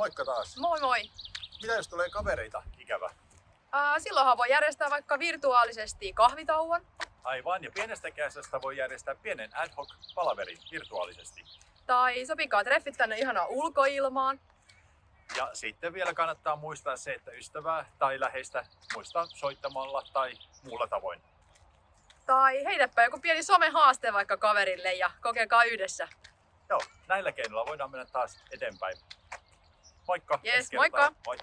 Moikka taas. Moi moi! Mitä jos tulee kavereita? Ikävä. Ää, silloinhan voi järjestää vaikka virtuaalisesti kahvitauon. Aivan, ja pienestä käsästä voi järjestää pienen ad hoc palaverin virtuaalisesti. Tai sopikaa treffit tänne ihanaan ulkoilmaan. Ja sitten vielä kannattaa muistaa se, että ystävää tai läheistä muistaa soittamalla tai muulla tavoin. Tai heitäpä joku pieni somehaaste vaikka kaverille ja kokekaa yhdessä. Joo, näillä keinoilla voidaan mennä taas eteenpäin. Moikka! Kertaa. moikka! Moi!